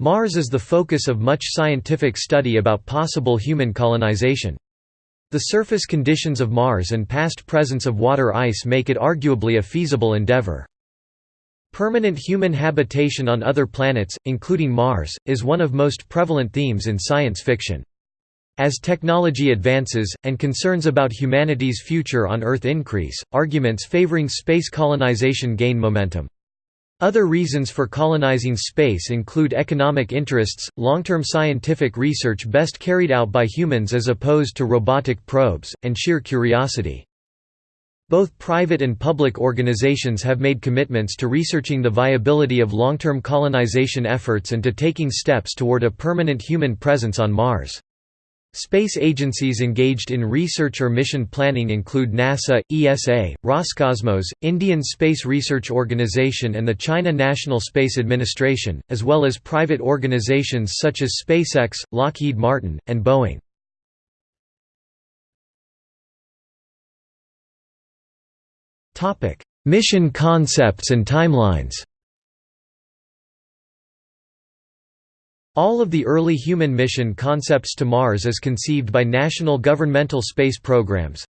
Mars is the focus of much scientific study about possible human colonization. The surface conditions of Mars and past presence of water ice make it arguably a feasible endeavor. Permanent human habitation on other planets, including Mars, is one of most prevalent themes in science fiction. As technology advances, and concerns about humanity's future on Earth increase, arguments favoring space colonization gain momentum. Other reasons for colonizing space include economic interests, long-term scientific research best carried out by humans as opposed to robotic probes, and sheer curiosity. Both private and public organizations have made commitments to researching the viability of long-term colonization efforts and to taking steps toward a permanent human presence on Mars. Space agencies engaged in research or mission planning include NASA, ESA, Roscosmos, Indian Space Research Organisation and the China National Space Administration, as well as private organizations such as SpaceX, Lockheed Martin, and Boeing. Mission concepts and timelines All of the early human mission concepts to Mars as conceived by national governmental space programs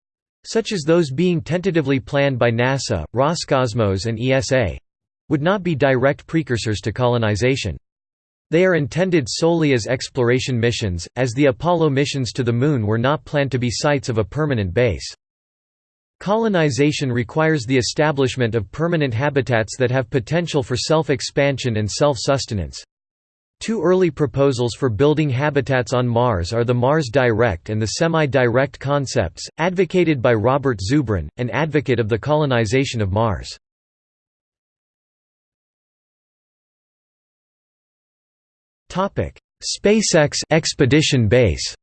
such as those being tentatively planned by NASA, Roscosmos and ESA would not be direct precursors to colonization. They are intended solely as exploration missions, as the Apollo missions to the Moon were not planned to be sites of a permanent base. Colonization requires the establishment of permanent habitats that have potential for self-expansion and self-sustenance. Two early proposals for building habitats on Mars are the Mars Direct and the Semi-Direct concepts, advocated by Robert Zubrin, an advocate of the colonization of Mars. SpaceX expedition base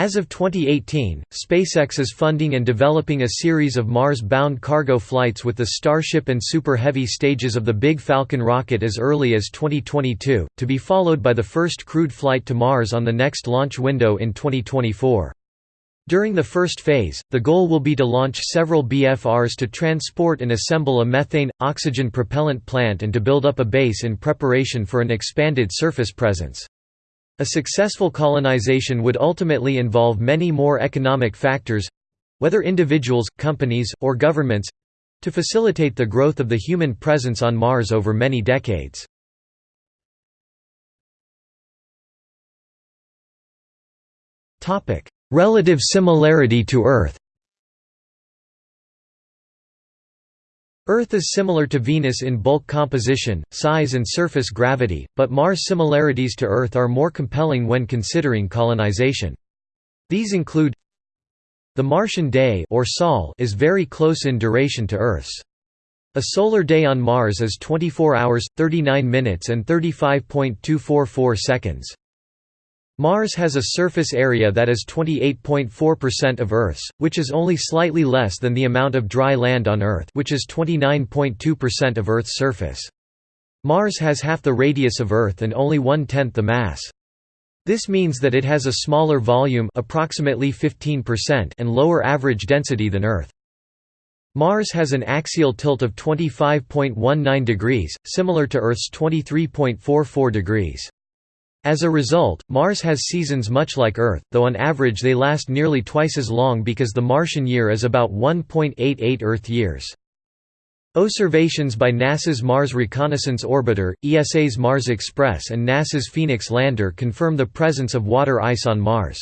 As of 2018, SpaceX is funding and developing a series of Mars-bound cargo flights with the Starship and Super Heavy stages of the Big Falcon rocket as early as 2022, to be followed by the first crewed flight to Mars on the next launch window in 2024. During the first phase, the goal will be to launch several BFRs to transport and assemble a methane, oxygen propellant plant and to build up a base in preparation for an expanded surface presence. A successful colonization would ultimately involve many more economic factors—whether individuals, companies, or governments—to facilitate the growth of the human presence on Mars over many decades. Relative similarity to Earth Earth is similar to Venus in bulk composition, size and surface gravity, but Mars' similarities to Earth are more compelling when considering colonization. These include the Martian day or Sol is very close in duration to Earth's. A solar day on Mars is 24 hours, 39 minutes and 35.244 seconds. Mars has a surface area that is 28.4% of Earth's, which is only slightly less than the amount of dry land on Earth which is 29.2% of Earth's surface. Mars has half the radius of Earth and only one-tenth the mass. This means that it has a smaller volume approximately 15% and lower average density than Earth. Mars has an axial tilt of 25.19 degrees, similar to Earth's 23.44 degrees. As a result, Mars has seasons much like Earth, though on average they last nearly twice as long because the Martian year is about 1.88 Earth years. Observations by NASA's Mars Reconnaissance Orbiter, ESA's Mars Express and NASA's Phoenix lander confirm the presence of water ice on Mars.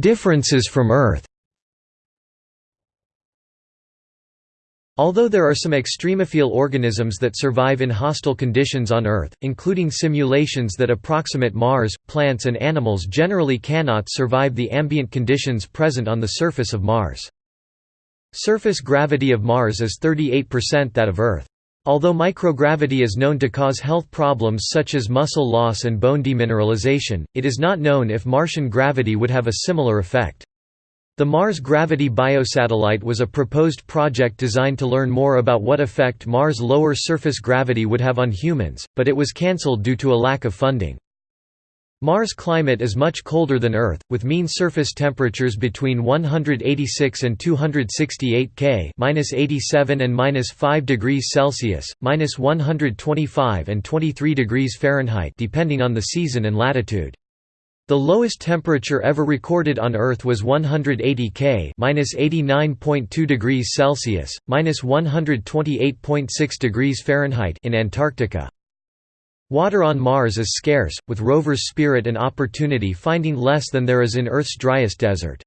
Differences from Earth Although there are some extremophile organisms that survive in hostile conditions on Earth, including simulations that approximate Mars, plants and animals generally cannot survive the ambient conditions present on the surface of Mars. Surface gravity of Mars is 38% that of Earth. Although microgravity is known to cause health problems such as muscle loss and bone demineralization, it is not known if Martian gravity would have a similar effect. The Mars Gravity Biosatellite was a proposed project designed to learn more about what effect Mars' lower surface gravity would have on humans, but it was cancelled due to a lack of funding. Mars' climate is much colder than Earth, with mean surface temperatures between 186 and 268 K (-87 and -5 degrees Celsius, -125 and 23 degrees Fahrenheit), depending on the season and latitude. The lowest temperature ever recorded on Earth was 180 K (-89.2 degrees Celsius, -128.6 degrees Fahrenheit) in Antarctica. Water on Mars is scarce, with rovers Spirit and Opportunity finding less than there is in Earth's driest desert.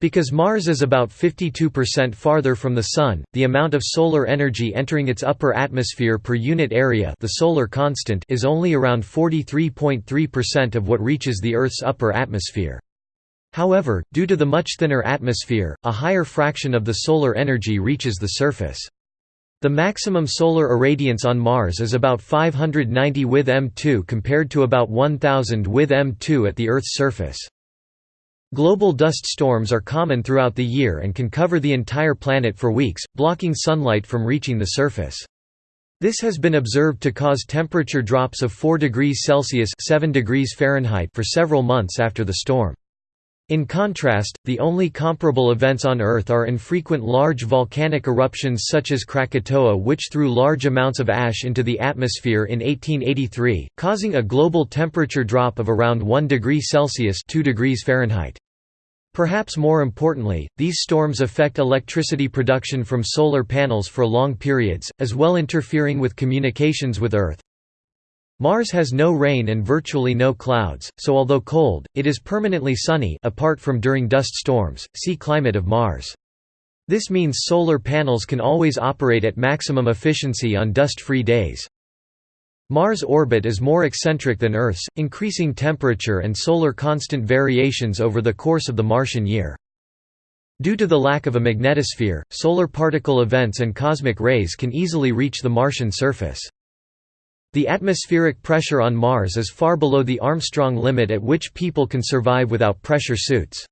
Because Mars is about 52% farther from the Sun, the amount of solar energy entering its upper atmosphere per unit area the solar constant is only around 43.3% of what reaches the Earth's upper atmosphere. However, due to the much thinner atmosphere, a higher fraction of the solar energy reaches the surface. The maximum solar irradiance on Mars is about 590 with M2 compared to about 1000 with M2 at the Earth's surface. Global dust storms are common throughout the year and can cover the entire planet for weeks, blocking sunlight from reaching the surface. This has been observed to cause temperature drops of 4 degrees Celsius 7 degrees Fahrenheit for several months after the storm. In contrast, the only comparable events on Earth are infrequent large volcanic eruptions such as Krakatoa which threw large amounts of ash into the atmosphere in 1883, causing a global temperature drop of around 1 degree Celsius 2 degrees Fahrenheit. Perhaps more importantly, these storms affect electricity production from solar panels for long periods, as well interfering with communications with Earth. Mars has no rain and virtually no clouds, so although cold, it is permanently sunny apart from during dust storms. See climate of Mars. This means solar panels can always operate at maximum efficiency on dust-free days. Mars' orbit is more eccentric than Earth's, increasing temperature and solar constant variations over the course of the Martian year. Due to the lack of a magnetosphere, solar particle events and cosmic rays can easily reach the Martian surface. The atmospheric pressure on Mars is far below the Armstrong limit at which people can survive without pressure suits.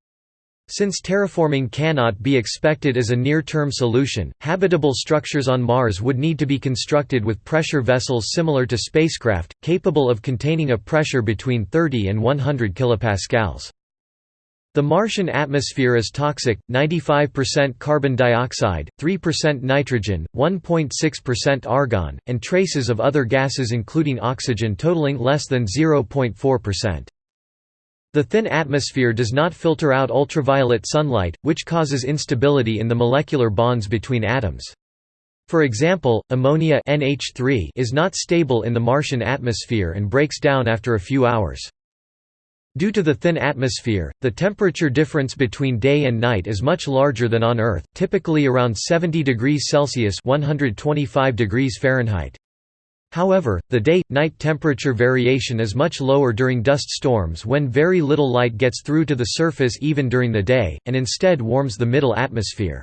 Since terraforming cannot be expected as a near-term solution, habitable structures on Mars would need to be constructed with pressure vessels similar to spacecraft, capable of containing a pressure between 30 and 100 kilopascals. The Martian atmosphere is toxic, 95% carbon dioxide, 3% nitrogen, 1.6% argon, and traces of other gases including oxygen totaling less than 0.4%. The thin atmosphere does not filter out ultraviolet sunlight, which causes instability in the molecular bonds between atoms. For example, ammonia NH3 is not stable in the Martian atmosphere and breaks down after a few hours. Due to the thin atmosphere, the temperature difference between day and night is much larger than on Earth, typically around 70 degrees Celsius 125 degrees Fahrenheit. However, the day-night temperature variation is much lower during dust storms when very little light gets through to the surface even during the day, and instead warms the middle atmosphere.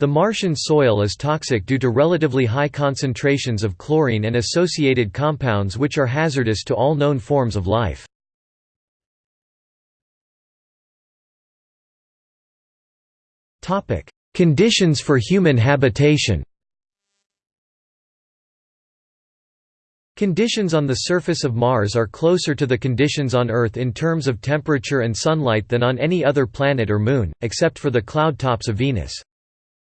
The Martian soil is toxic due to relatively high concentrations of chlorine and associated compounds which are hazardous to all known forms of life. Topic: Conditions for human habitation. Conditions on the surface of Mars are closer to the conditions on Earth in terms of temperature and sunlight than on any other planet or moon, except for the cloud tops of Venus.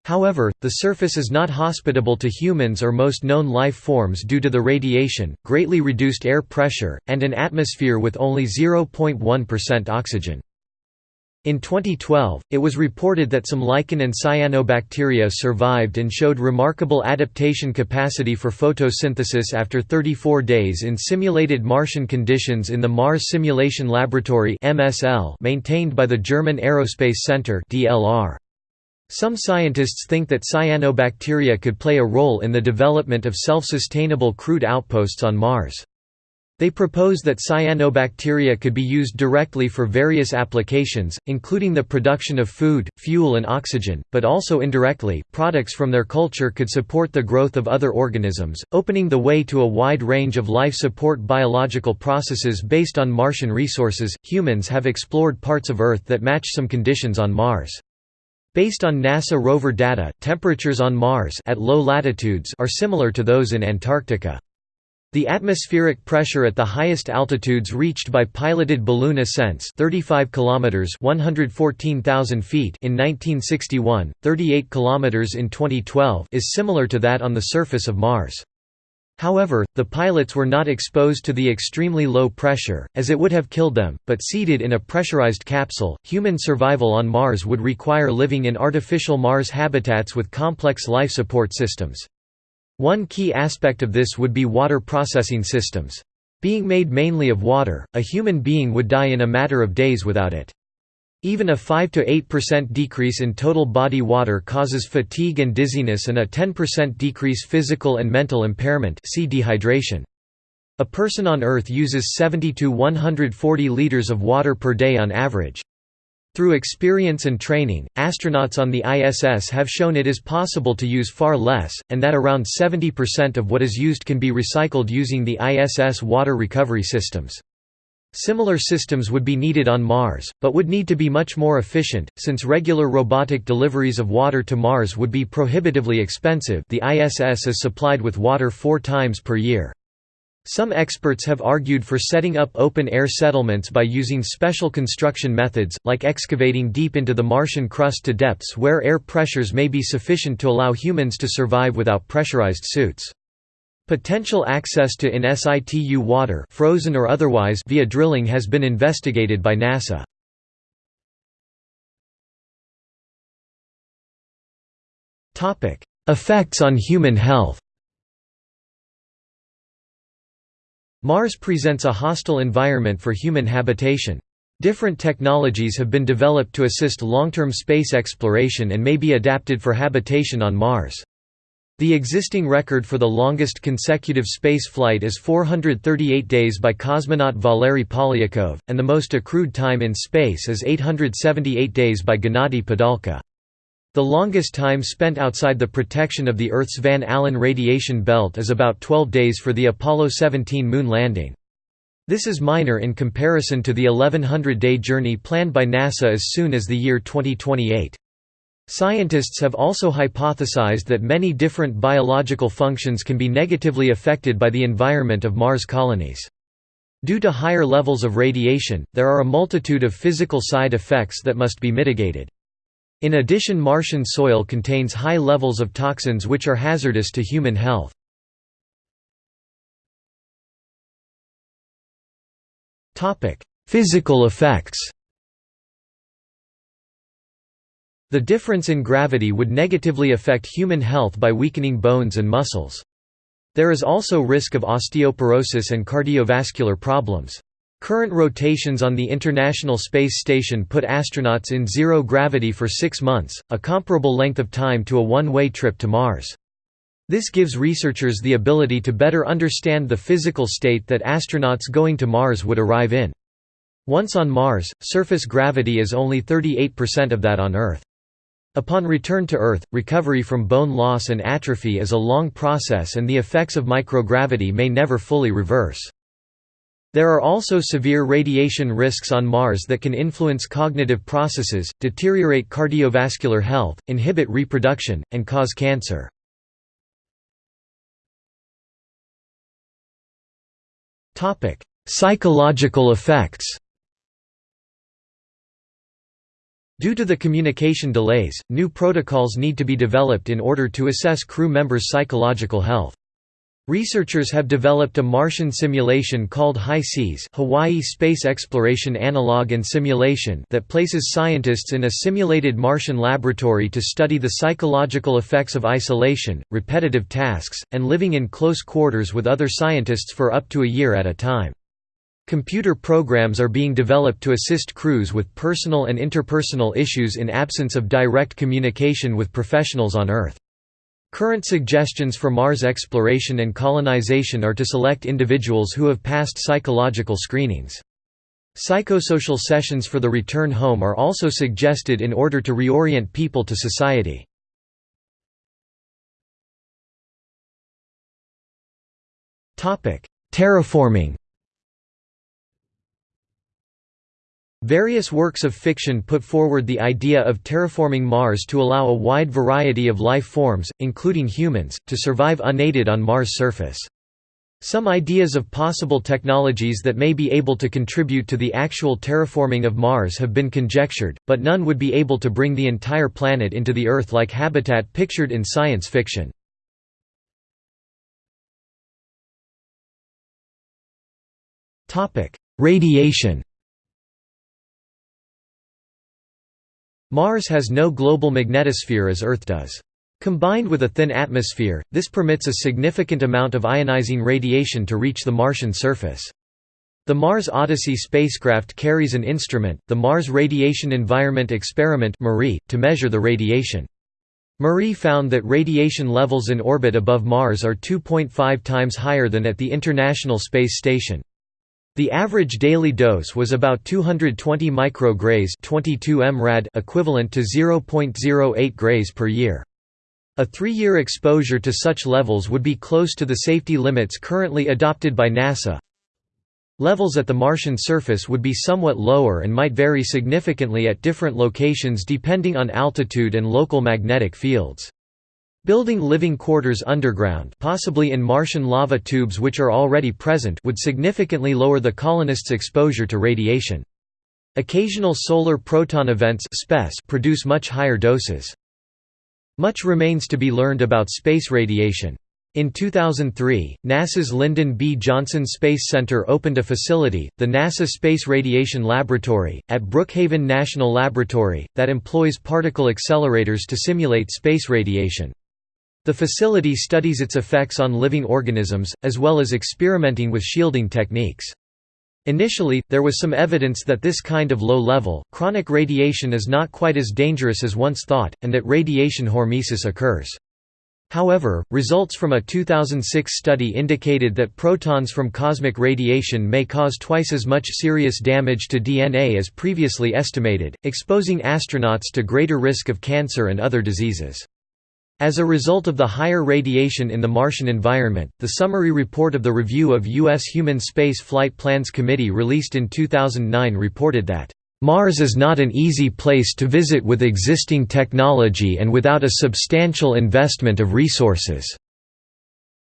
However, the surface is not hospitable to humans or most known life forms due to the radiation, greatly reduced air pressure, and an atmosphere with only 0.1% oxygen. In 2012, it was reported that some lichen and cyanobacteria survived and showed remarkable adaptation capacity for photosynthesis after 34 days in simulated Martian conditions in the Mars Simulation Laboratory maintained by the German Aerospace Center Some scientists think that cyanobacteria could play a role in the development of self-sustainable crude outposts on Mars. They propose that cyanobacteria could be used directly for various applications, including the production of food, fuel and oxygen, but also indirectly, products from their culture could support the growth of other organisms, opening the way to a wide range of life support biological processes based on Martian resources. Humans have explored parts of Earth that match some conditions on Mars. Based on NASA rover data, temperatures on Mars at low latitudes are similar to those in Antarctica. The atmospheric pressure at the highest altitudes reached by piloted balloon ascents 35 kilometers 114,000 feet in 1961, 38 kilometers in 2012 is similar to that on the surface of Mars. However, the pilots were not exposed to the extremely low pressure, as it would have killed them, but seated in a pressurized capsule. Human survival on Mars would require living in artificial Mars habitats with complex life support systems. One key aspect of this would be water processing systems. Being made mainly of water, a human being would die in a matter of days without it. Even a 5–8% decrease in total body water causes fatigue and dizziness and a 10% decrease physical and mental impairment see dehydration. A person on Earth uses 70 to 140 liters of water per day on average. Through experience and training, astronauts on the ISS have shown it is possible to use far less, and that around 70% of what is used can be recycled using the ISS water recovery systems. Similar systems would be needed on Mars, but would need to be much more efficient, since regular robotic deliveries of water to Mars would be prohibitively expensive the ISS is supplied with water four times per year. Some experts have argued for setting up open-air settlements by using special construction methods, like excavating deep into the Martian crust to depths where air pressures may be sufficient to allow humans to survive without pressurized suits. Potential access to in situ water frozen or otherwise via drilling has been investigated by NASA. Effects on human health Mars presents a hostile environment for human habitation. Different technologies have been developed to assist long-term space exploration and may be adapted for habitation on Mars. The existing record for the longest consecutive space flight is 438 days by cosmonaut Valery Polyakov, and the most accrued time in space is 878 days by Gennady Padalka. The longest time spent outside the protection of the Earth's Van Allen radiation belt is about 12 days for the Apollo 17 moon landing. This is minor in comparison to the 1100-day journey planned by NASA as soon as the year 2028. Scientists have also hypothesized that many different biological functions can be negatively affected by the environment of Mars colonies. Due to higher levels of radiation, there are a multitude of physical side effects that must be mitigated. In addition Martian soil contains high levels of toxins which are hazardous to human health. Physical effects The difference in gravity would negatively affect human health by weakening bones and muscles. There is also risk of osteoporosis and cardiovascular problems. Current rotations on the International Space Station put astronauts in zero gravity for six months, a comparable length of time to a one-way trip to Mars. This gives researchers the ability to better understand the physical state that astronauts going to Mars would arrive in. Once on Mars, surface gravity is only 38% of that on Earth. Upon return to Earth, recovery from bone loss and atrophy is a long process and the effects of microgravity may never fully reverse. There are also severe radiation risks on Mars that can influence cognitive processes, deteriorate cardiovascular health, inhibit reproduction, and cause cancer. Psychological effects Due to the communication delays, new protocols need to be developed in order to assess crew members' psychological health. Researchers have developed a Martian simulation called HI-SEAS Hawaii Space Exploration Analog and Simulation that places scientists in a simulated Martian laboratory to study the psychological effects of isolation, repetitive tasks, and living in close quarters with other scientists for up to a year at a time. Computer programs are being developed to assist crews with personal and interpersonal issues in absence of direct communication with professionals on Earth. Current suggestions for Mars exploration and colonization are to select individuals who have passed psychological screenings. Psychosocial sessions for the return home are also suggested in order to reorient people to society. Terraforming Various works of fiction put forward the idea of terraforming Mars to allow a wide variety of life forms, including humans, to survive unaided on Mars' surface. Some ideas of possible technologies that may be able to contribute to the actual terraforming of Mars have been conjectured, but none would be able to bring the entire planet into the Earth-like habitat pictured in science fiction. Radiation Mars has no global magnetosphere as Earth does. Combined with a thin atmosphere, this permits a significant amount of ionizing radiation to reach the Martian surface. The Mars Odyssey spacecraft carries an instrument, the Mars Radiation Environment Experiment to measure the radiation. MARIE found that radiation levels in orbit above Mars are 2.5 times higher than at the International Space Station. The average daily dose was about 220 micrograys 22 mrad equivalent to 0.08 grays per year. A three-year exposure to such levels would be close to the safety limits currently adopted by NASA. Levels at the Martian surface would be somewhat lower and might vary significantly at different locations depending on altitude and local magnetic fields. Building living quarters underground possibly in Martian lava tubes which are already present would significantly lower the colonists' exposure to radiation. Occasional solar proton events produce much higher doses. Much remains to be learned about space radiation. In 2003, NASA's Lyndon B. Johnson Space Center opened a facility, the NASA Space Radiation Laboratory, at Brookhaven National Laboratory, that employs particle accelerators to simulate space radiation. The facility studies its effects on living organisms, as well as experimenting with shielding techniques. Initially, there was some evidence that this kind of low-level, chronic radiation is not quite as dangerous as once thought, and that radiation hormesis occurs. However, results from a 2006 study indicated that protons from cosmic radiation may cause twice as much serious damage to DNA as previously estimated, exposing astronauts to greater risk of cancer and other diseases. As a result of the higher radiation in the Martian environment, the summary report of the Review of U.S. Human Space Flight Plans Committee released in 2009 reported that, "...Mars is not an easy place to visit with existing technology and without a substantial investment of resources."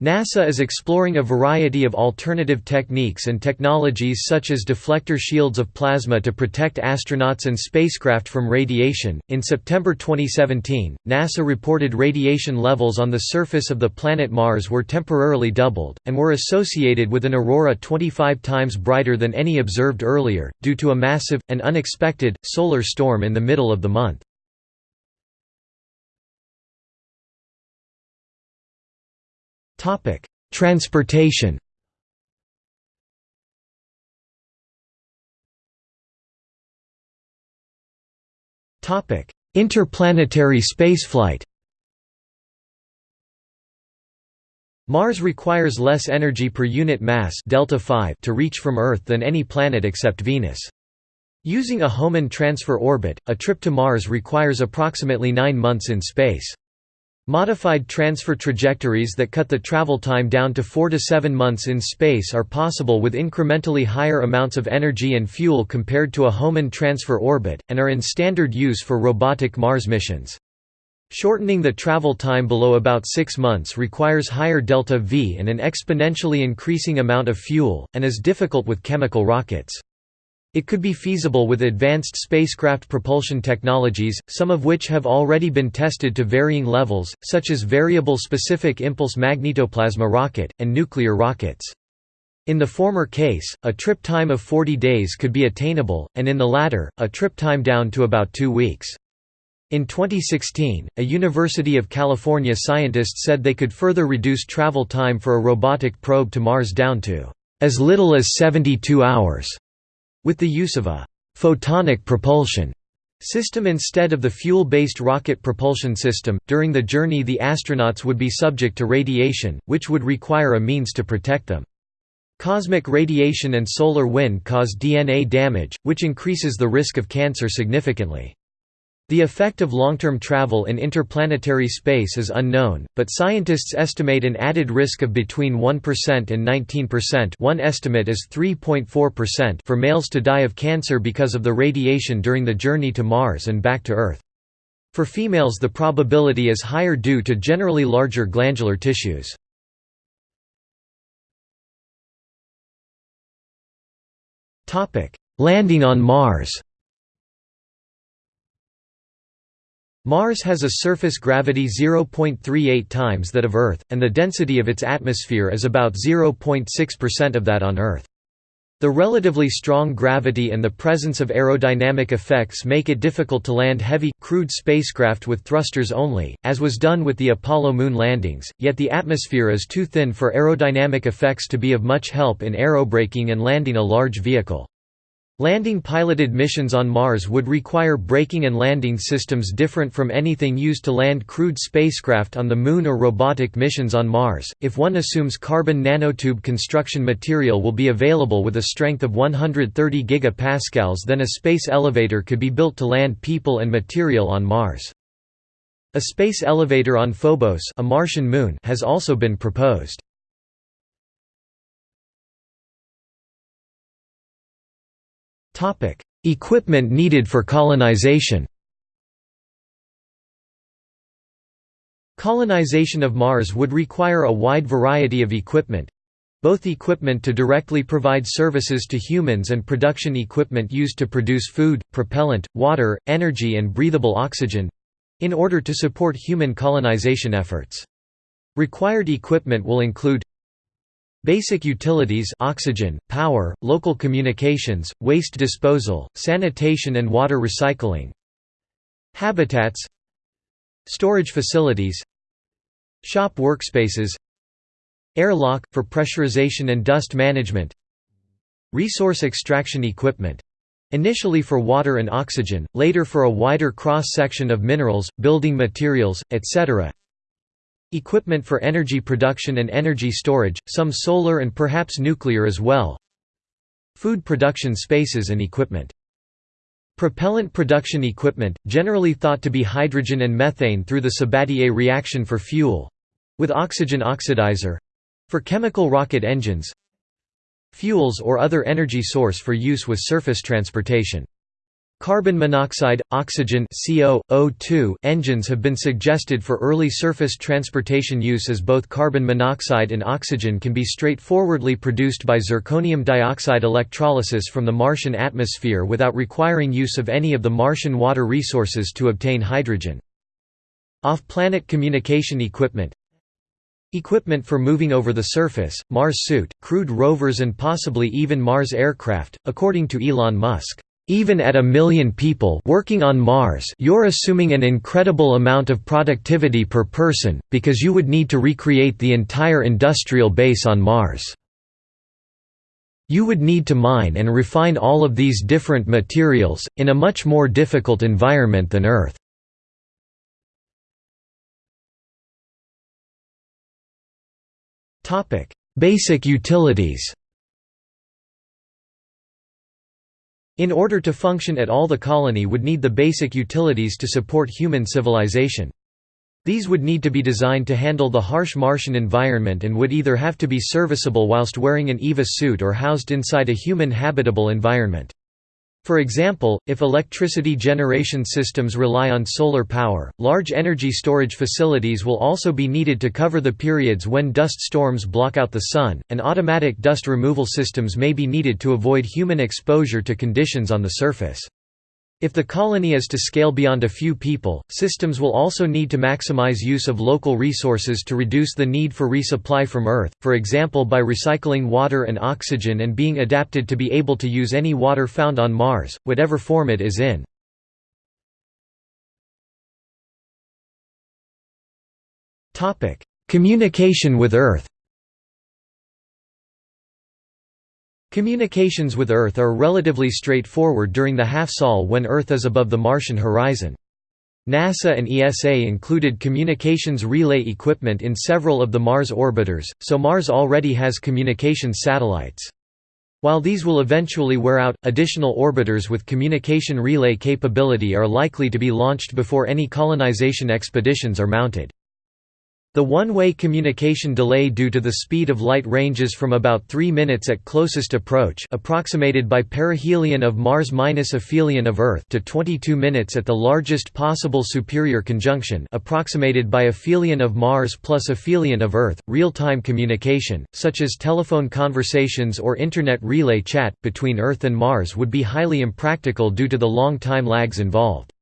NASA is exploring a variety of alternative techniques and technologies such as deflector shields of plasma to protect astronauts and spacecraft from radiation. In September 2017, NASA reported radiation levels on the surface of the planet Mars were temporarily doubled, and were associated with an aurora 25 times brighter than any observed earlier, due to a massive, and unexpected, solar storm in the middle of the month. Transportation. Topic: Interplanetary spaceflight. Mars requires less energy per unit mass delta 5 to reach from Earth than any planet except Venus. Using a Hohmann transfer orbit, a trip to Mars requires approximately 9 months in space. Modified transfer trajectories that cut the travel time down to 4 to 7 months in space are possible with incrementally higher amounts of energy and fuel compared to a Hohmann transfer orbit, and are in standard use for robotic Mars missions. Shortening the travel time below about 6 months requires higher delta V and an exponentially increasing amount of fuel, and is difficult with chemical rockets. It could be feasible with advanced spacecraft propulsion technologies, some of which have already been tested to varying levels, such as Variable Specific Impulse Magnetoplasma rocket, and nuclear rockets. In the former case, a trip time of 40 days could be attainable, and in the latter, a trip time down to about two weeks. In 2016, a University of California scientist said they could further reduce travel time for a robotic probe to Mars down to as little as 72 hours. With the use of a «photonic propulsion» system instead of the fuel-based rocket propulsion system, during the journey the astronauts would be subject to radiation, which would require a means to protect them. Cosmic radiation and solar wind cause DNA damage, which increases the risk of cancer significantly. The effect of long-term travel in interplanetary space is unknown, but scientists estimate an added risk of between 1% and 19% one estimate is 3.4% for males to die of cancer because of the radiation during the journey to Mars and back to Earth. For females the probability is higher due to generally larger glandular tissues. Landing on Mars Mars has a surface gravity 0.38 times that of Earth, and the density of its atmosphere is about 0.6% of that on Earth. The relatively strong gravity and the presence of aerodynamic effects make it difficult to land heavy, crewed spacecraft with thrusters only, as was done with the Apollo moon landings, yet the atmosphere is too thin for aerodynamic effects to be of much help in aerobraking and landing a large vehicle. Landing piloted missions on Mars would require braking and landing systems different from anything used to land crewed spacecraft on the Moon or robotic missions on Mars. If one assumes carbon nanotube construction material will be available with a strength of 130 gigapascals, then a space elevator could be built to land people and material on Mars. A space elevator on Phobos, a Martian moon, has also been proposed. Equipment needed for colonization Colonization of Mars would require a wide variety of equipment, both equipment to directly provide services to humans and production equipment used to produce food, propellant, water, energy and breathable oxygen—in order to support human colonization efforts. Required equipment will include Basic utilities oxygen, power, local communications, waste disposal, sanitation and water recycling. Habitats. Storage facilities. Shop workspaces. Airlock, for pressurization and dust management. Resource extraction equipment. Initially for water and oxygen, later for a wider cross-section of minerals, building materials, etc. Equipment for energy production and energy storage, some solar and perhaps nuclear as well. Food production spaces and equipment. Propellant production equipment, generally thought to be hydrogen and methane through the Sabatier reaction for fuel—with oxygen oxidizer—for chemical rocket engines. Fuels or other energy source for use with surface transportation Carbon monoxide, oxygen CO, O2 engines have been suggested for early surface transportation use as both carbon monoxide and oxygen can be straightforwardly produced by zirconium dioxide electrolysis from the Martian atmosphere without requiring use of any of the Martian water resources to obtain hydrogen. Off-planet communication equipment Equipment for moving over the surface, Mars suit, crewed rovers and possibly even Mars aircraft, according to Elon Musk. Even at a million people working on Mars you're assuming an incredible amount of productivity per person, because you would need to recreate the entire industrial base on Mars. You would need to mine and refine all of these different materials, in a much more difficult environment than Earth. Basic utilities In order to function at all the colony would need the basic utilities to support human civilization. These would need to be designed to handle the harsh Martian environment and would either have to be serviceable whilst wearing an EVA suit or housed inside a human habitable environment. For example, if electricity generation systems rely on solar power, large energy storage facilities will also be needed to cover the periods when dust storms block out the sun, and automatic dust removal systems may be needed to avoid human exposure to conditions on the surface. If the colony is to scale beyond a few people, systems will also need to maximize use of local resources to reduce the need for resupply from Earth, for example by recycling water and oxygen and being adapted to be able to use any water found on Mars, whatever form it is in. Communication with Earth Communications with Earth are relatively straightforward during the half-sol when Earth is above the Martian horizon. NASA and ESA included communications relay equipment in several of the Mars orbiters, so Mars already has communications satellites. While these will eventually wear out, additional orbiters with communication relay capability are likely to be launched before any colonization expeditions are mounted. The one-way communication delay due to the speed of light ranges from about 3 minutes at closest approach approximated by perihelion of Mars minus aphelion of Earth to 22 minutes at the largest possible superior conjunction approximated by aphelion of Mars plus aphelion of Earth. Real-time communication, such as telephone conversations or internet relay chat, between Earth and Mars would be highly impractical due to the long time lags involved.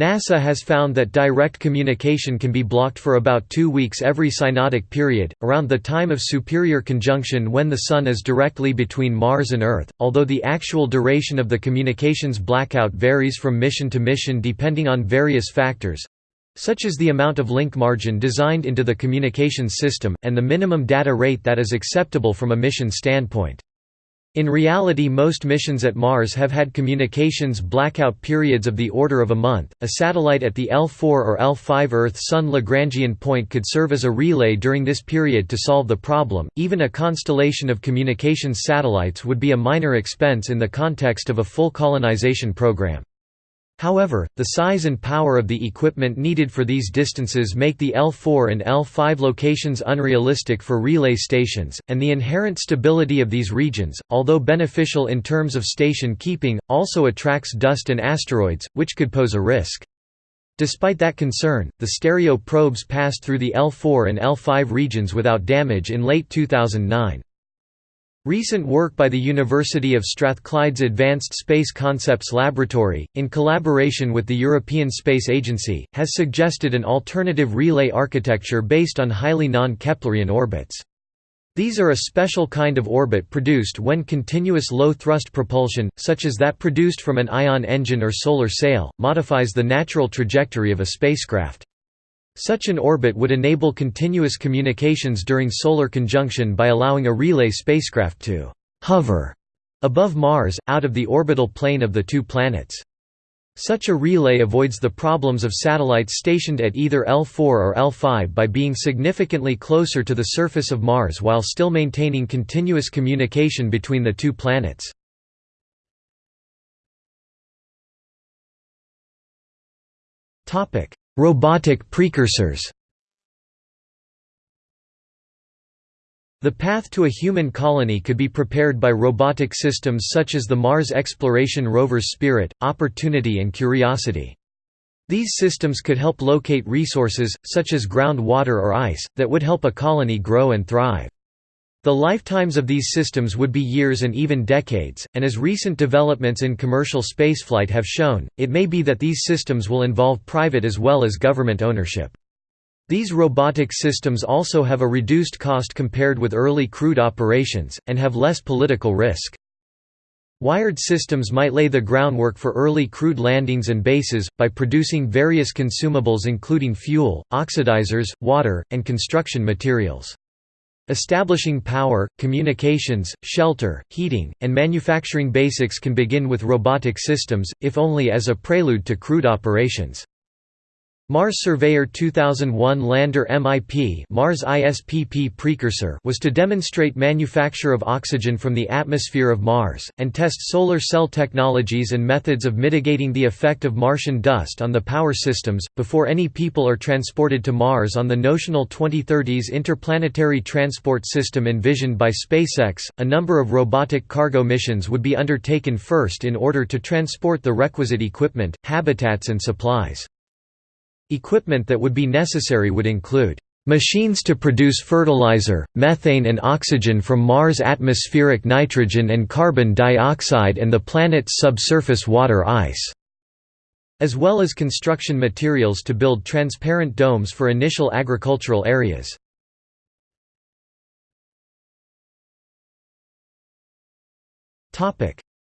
NASA has found that direct communication can be blocked for about two weeks every synodic period, around the time of superior conjunction when the Sun is directly between Mars and Earth, although the actual duration of the communications blackout varies from mission to mission depending on various factors—such as the amount of link margin designed into the communications system, and the minimum data rate that is acceptable from a mission standpoint. In reality most missions at Mars have had communications blackout periods of the order of a month. A satellite at the L4 or L5 Earth-Sun Lagrangian point could serve as a relay during this period to solve the problem. Even a constellation of communications satellites would be a minor expense in the context of a full colonization program. However, the size and power of the equipment needed for these distances make the L4 and L5 locations unrealistic for relay stations, and the inherent stability of these regions, although beneficial in terms of station keeping, also attracts dust and asteroids, which could pose a risk. Despite that concern, the stereo probes passed through the L4 and L5 regions without damage in late 2009. Recent work by the University of Strathclyde's Advanced Space Concepts Laboratory, in collaboration with the European Space Agency, has suggested an alternative relay architecture based on highly non-Keplerian orbits. These are a special kind of orbit produced when continuous low-thrust propulsion, such as that produced from an ion engine or solar sail, modifies the natural trajectory of a spacecraft. Such an orbit would enable continuous communications during solar conjunction by allowing a relay spacecraft to «hover» above Mars, out of the orbital plane of the two planets. Such a relay avoids the problems of satellites stationed at either L4 or L5 by being significantly closer to the surface of Mars while still maintaining continuous communication between the two planets. Robotic precursors The path to a human colony could be prepared by robotic systems such as the Mars exploration rovers Spirit, Opportunity and Curiosity. These systems could help locate resources, such as groundwater or ice, that would help a colony grow and thrive. The lifetimes of these systems would be years and even decades, and as recent developments in commercial spaceflight have shown, it may be that these systems will involve private as well as government ownership. These robotic systems also have a reduced cost compared with early crewed operations, and have less political risk. Wired systems might lay the groundwork for early crewed landings and bases, by producing various consumables including fuel, oxidizers, water, and construction materials. Establishing power, communications, shelter, heating, and manufacturing basics can begin with robotic systems, if only as a prelude to crewed operations. Mars Surveyor 2001 lander MIP Mars ISPP precursor was to demonstrate manufacture of oxygen from the atmosphere of Mars, and test solar cell technologies and methods of mitigating the effect of Martian dust on the power systems, before any people are transported to Mars on the notional 2030s interplanetary transport system envisioned by SpaceX. A number of robotic cargo missions would be undertaken first in order to transport the requisite equipment, habitats and supplies. Equipment that would be necessary would include Machines to produce fertilizer, methane and oxygen from Mars' atmospheric nitrogen and carbon dioxide and the planet's subsurface water ice, as well as construction materials to build transparent domes for initial agricultural areas.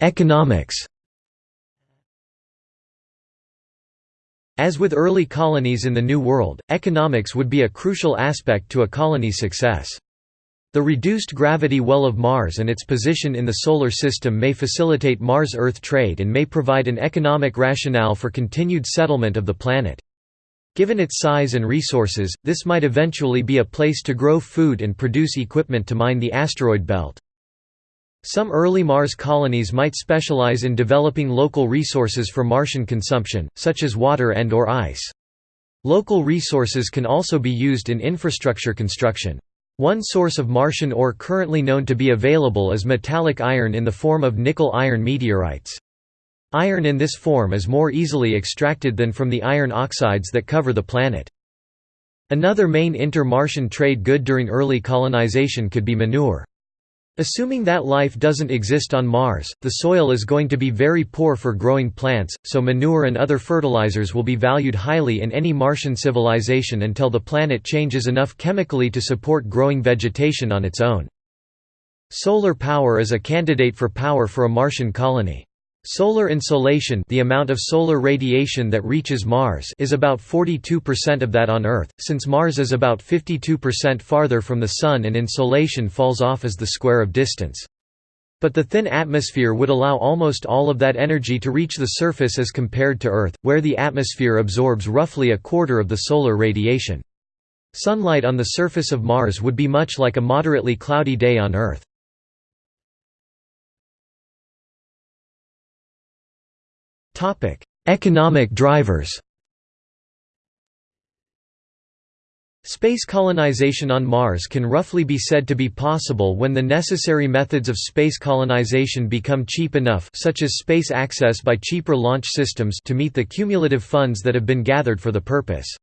Economics As with early colonies in the New World, economics would be a crucial aspect to a colony's success. The reduced gravity well of Mars and its position in the Solar System may facilitate Mars-Earth trade and may provide an economic rationale for continued settlement of the planet. Given its size and resources, this might eventually be a place to grow food and produce equipment to mine the asteroid belt. Some early Mars colonies might specialize in developing local resources for Martian consumption, such as water and or ice. Local resources can also be used in infrastructure construction. One source of Martian ore currently known to be available is metallic iron in the form of nickel-iron meteorites. Iron in this form is more easily extracted than from the iron oxides that cover the planet. Another main inter-Martian trade good during early colonization could be manure. Assuming that life doesn't exist on Mars, the soil is going to be very poor for growing plants, so manure and other fertilizers will be valued highly in any Martian civilization until the planet changes enough chemically to support growing vegetation on its own. Solar power is a candidate for power for a Martian colony. Solar insolation the amount of solar radiation that reaches Mars is about 42% of that on Earth, since Mars is about 52% farther from the Sun and insolation falls off as the square of distance. But the thin atmosphere would allow almost all of that energy to reach the surface as compared to Earth, where the atmosphere absorbs roughly a quarter of the solar radiation. Sunlight on the surface of Mars would be much like a moderately cloudy day on Earth. Topic: Economic drivers. Space colonization on Mars can roughly be said to be possible when the necessary methods of space colonization become cheap enough such as space access by cheaper launch systems to meet the cumulative funds that have been gathered for the purpose.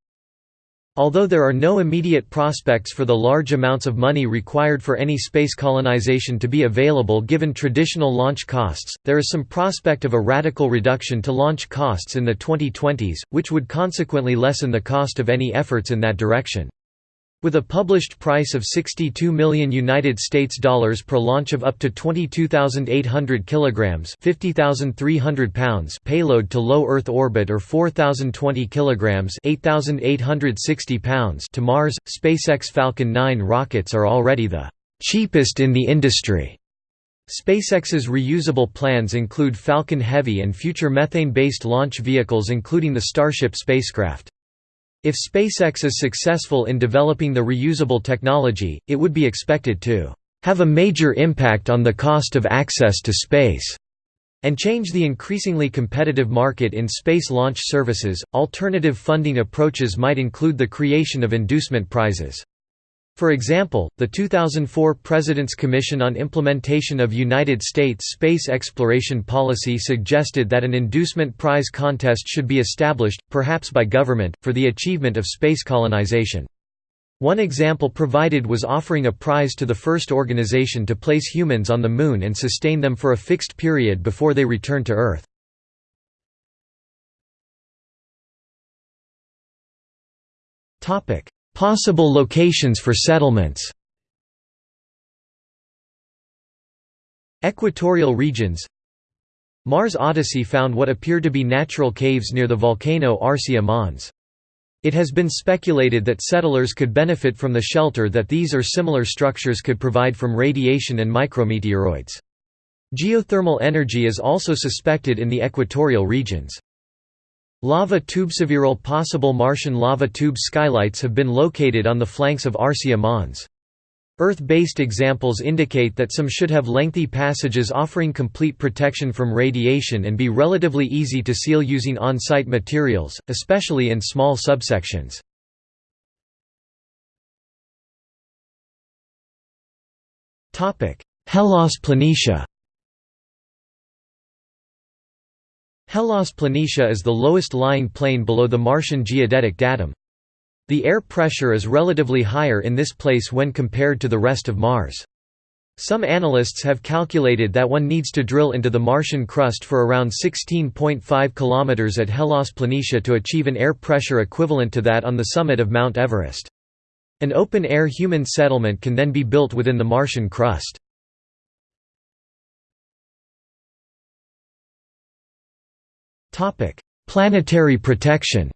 Although there are no immediate prospects for the large amounts of money required for any space colonization to be available given traditional launch costs, there is some prospect of a radical reduction to launch costs in the 2020s, which would consequently lessen the cost of any efforts in that direction. With a published price of 62 million United States dollars per launch of up to 22,800 kilograms (50,300 pounds) payload to low Earth orbit or 4,020 kilograms (8,860 pounds) to Mars, SpaceX Falcon 9 rockets are already the cheapest in the industry. SpaceX's reusable plans include Falcon Heavy and future methane-based launch vehicles including the Starship spacecraft. If SpaceX is successful in developing the reusable technology, it would be expected to have a major impact on the cost of access to space and change the increasingly competitive market in space launch services. Alternative funding approaches might include the creation of inducement prizes. For example, the 2004 President's Commission on Implementation of United States Space Exploration Policy suggested that an inducement prize contest should be established, perhaps by government, for the achievement of space colonization. One example provided was offering a prize to the first organization to place humans on the Moon and sustain them for a fixed period before they return to Earth. Topic: Possible locations for settlements Equatorial regions Mars Odyssey found what appear to be natural caves near the volcano Arsia Mons. It has been speculated that settlers could benefit from the shelter that these or similar structures could provide from radiation and micrometeoroids. Geothermal energy is also suspected in the equatorial regions. Lava tube—several possible Martian lava tube skylights have been located on the flanks of Arsia Mons. Earth-based examples indicate that some should have lengthy passages offering complete protection from radiation and be relatively easy to seal using on-site materials, especially in small subsections. Hellas Planitia Hellas Planitia is the lowest lying plain below the Martian geodetic datum. The air pressure is relatively higher in this place when compared to the rest of Mars. Some analysts have calculated that one needs to drill into the Martian crust for around 16.5 km at Hellas Planitia to achieve an air pressure equivalent to that on the summit of Mount Everest. An open-air human settlement can then be built within the Martian crust. Topic: Planetary protection.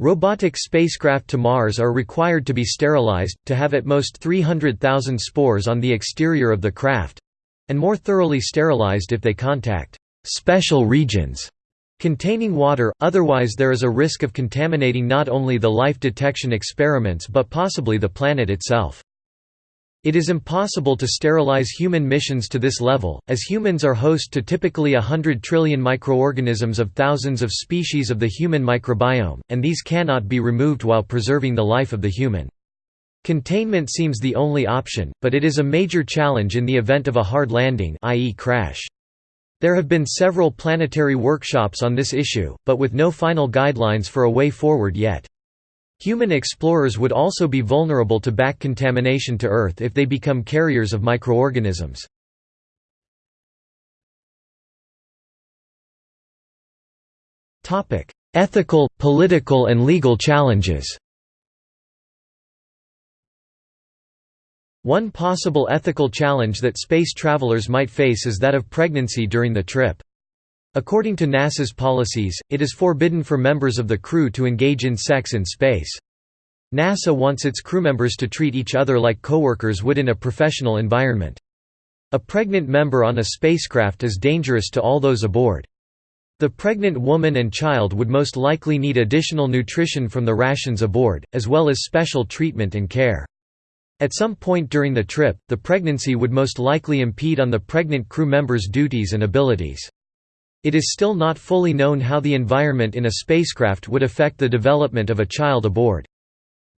Robotic spacecraft to Mars are required to be sterilized, to have at most 300,000 spores on the exterior of the craft—and more thoroughly sterilized if they contact «special regions» containing water, otherwise there is a risk of contaminating not only the life detection experiments but possibly the planet itself. It is impossible to sterilize human missions to this level, as humans are host to typically a hundred trillion microorganisms of thousands of species of the human microbiome, and these cannot be removed while preserving the life of the human. Containment seems the only option, but it is a major challenge in the event of a hard landing i.e. crash. There have been several planetary workshops on this issue, but with no final guidelines for a way forward yet. Human explorers would also be vulnerable to back contamination to Earth if they become carriers of microorganisms. Ethical, political and legal challenges One possible ethical challenge that space travelers might face is that of pregnancy during the trip. According to NASA's policies, it is forbidden for members of the crew to engage in sex in space. NASA wants its crewmembers to treat each other like coworkers would in a professional environment. A pregnant member on a spacecraft is dangerous to all those aboard. The pregnant woman and child would most likely need additional nutrition from the rations aboard, as well as special treatment and care. At some point during the trip, the pregnancy would most likely impede on the pregnant crew member's duties and abilities. It is still not fully known how the environment in a spacecraft would affect the development of a child aboard.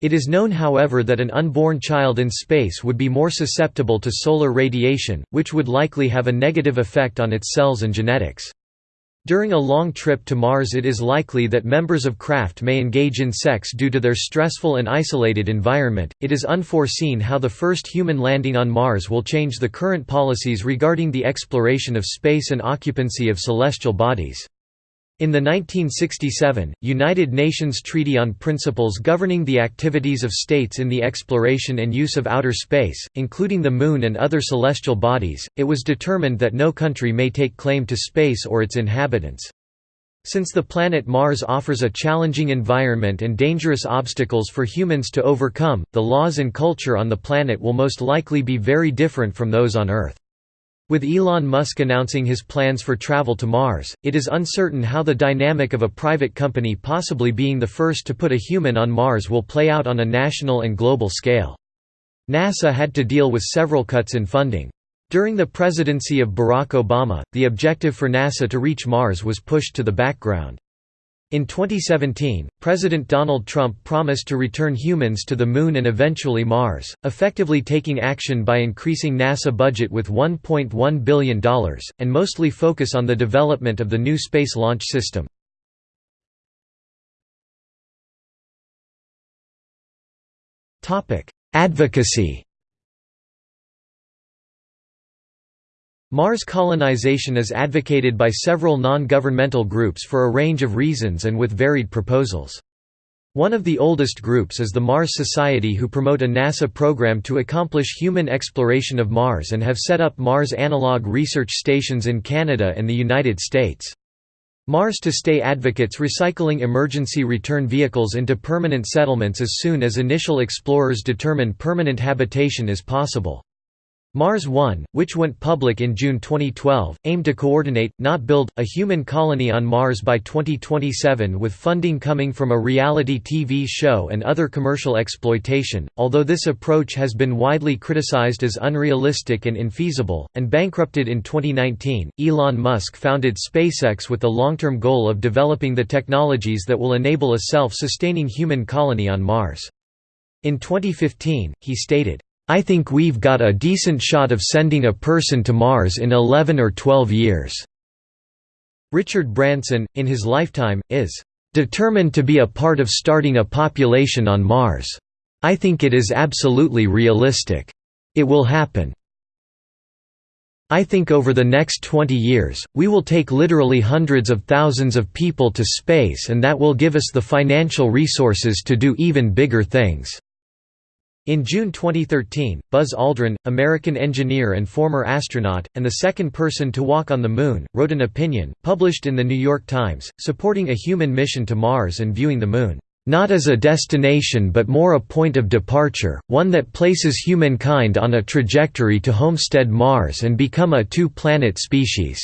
It is known however that an unborn child in space would be more susceptible to solar radiation, which would likely have a negative effect on its cells and genetics. During a long trip to Mars it is likely that members of craft may engage in sex due to their stressful and isolated environment. It is unforeseen how the first human landing on Mars will change the current policies regarding the exploration of space and occupancy of celestial bodies. In the 1967, United Nations Treaty on Principles Governing the Activities of States in the Exploration and Use of Outer Space, including the Moon and other celestial bodies, it was determined that no country may take claim to space or its inhabitants. Since the planet Mars offers a challenging environment and dangerous obstacles for humans to overcome, the laws and culture on the planet will most likely be very different from those on Earth. With Elon Musk announcing his plans for travel to Mars, it is uncertain how the dynamic of a private company possibly being the first to put a human on Mars will play out on a national and global scale. NASA had to deal with several cuts in funding. During the presidency of Barack Obama, the objective for NASA to reach Mars was pushed to the background. In 2017, President Donald Trump promised to return humans to the Moon and eventually Mars, effectively taking action by increasing NASA budget with $1.1 billion, and mostly focus on the development of the new Space Launch System. Advocacy Mars colonization is advocated by several non-governmental groups for a range of reasons and with varied proposals. One of the oldest groups is the Mars Society who promote a NASA program to accomplish human exploration of Mars and have set up Mars analog research stations in Canada and the United States. Mars to Stay advocates recycling emergency return vehicles into permanent settlements as soon as initial explorers determine permanent habitation is possible. Mars One, which went public in June 2012, aimed to coordinate, not build, a human colony on Mars by 2027 with funding coming from a reality TV show and other commercial exploitation, although this approach has been widely criticized as unrealistic and infeasible, and bankrupted in 2019. Elon Musk founded SpaceX with the long-term goal of developing the technologies that will enable a self-sustaining human colony on Mars. In 2015, he stated, I think we've got a decent shot of sending a person to Mars in 11 or 12 years." Richard Branson, in his lifetime, is "...determined to be a part of starting a population on Mars. I think it is absolutely realistic. It will happen. I think over the next 20 years, we will take literally hundreds of thousands of people to space and that will give us the financial resources to do even bigger things." In June 2013, Buzz Aldrin, American engineer and former astronaut, and the second person to walk on the Moon, wrote an opinion, published in The New York Times, supporting a human mission to Mars and viewing the Moon, "...not as a destination but more a point of departure, one that places humankind on a trajectory to homestead Mars and become a two-planet species."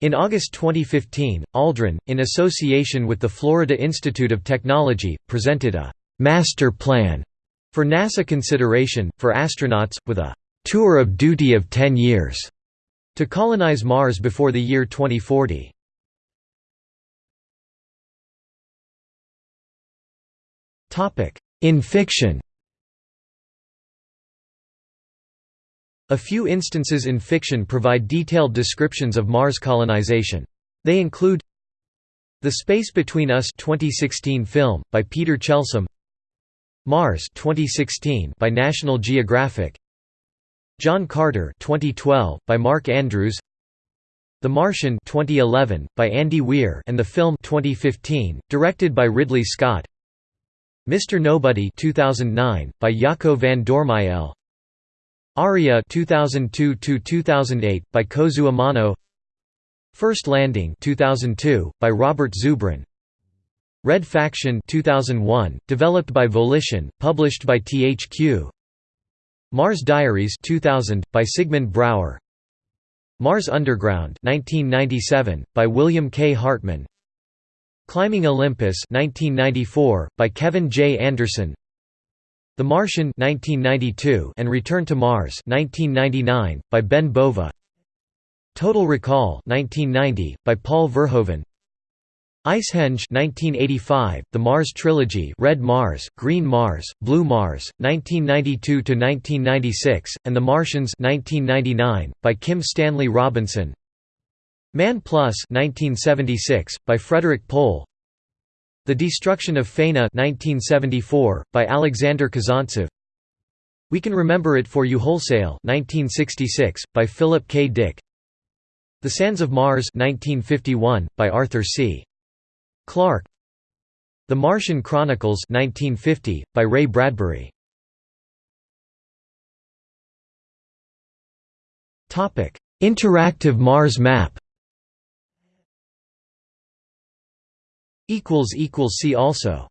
In August 2015, Aldrin, in association with the Florida Institute of Technology, presented a «master plan» For NASA consideration, for astronauts, with a «tour of duty of 10 years» to colonize Mars before the year 2040. In fiction A few instances in fiction provide detailed descriptions of Mars colonization. They include The Space Between Us 2016 film, by Peter Chelsom Mars 2016 by National Geographic. John Carter 2012 by Mark Andrews. The Martian 2011 by Andy Weir and the film 2015 directed by Ridley Scott. Mr. Nobody 2009 by Jaco van Dormael Aria 2002-2008 by Kozue Amano. First Landing 2002 by Robert Zubrin Red Faction 2001 developed by Volition published by THQ Mars Diaries 2000 by Sigmund Brouwer Mars Underground 1997 by William K. Hartmann. Climbing Olympus 1994 by Kevin J. Anderson. The Martian 1992 and Return to Mars 1999 by Ben Bova. Total Recall 1990 by Paul Verhoeven Icehenge 1985, The Mars Trilogy Red Mars, Green Mars, Blue Mars, 1992–1996, and The Martians 1999, by Kim Stanley Robinson. Man Plus 1976 by Frederik Pohl. The Destruction of Faina 1974 by Alexander Kazantsev We Can Remember It For You Wholesale 1966 by Philip K. Dick. The Sands of Mars 1951 by Arthur C Clarke The Martian Chronicles 1950 by Ray Bradbury. Interactive Mars map. See also